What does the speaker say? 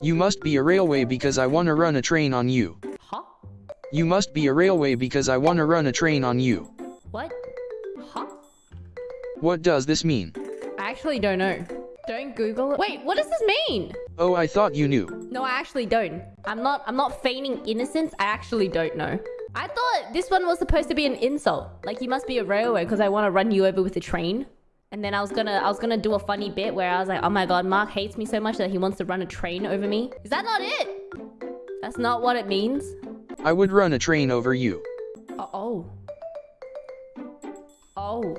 You must be a railway because I wanna run a train on you. Huh? You must be a railway because I wanna run a train on you. What? Huh? What does this mean? I actually don't know. Don't Google it. Wait, what does this mean? Oh, I thought you knew. No, I actually don't. I'm not I'm not feigning innocence. I actually don't know. I thought this one was supposed to be an insult. Like you must be a railway because I want to run you over with a train. And then I was gonna I was gonna do a funny bit where I was like, oh my god, Mark hates me so much that he wants to run a train over me. Is that not it? That's not what it means. I would run a train over you. Uh oh. Oh.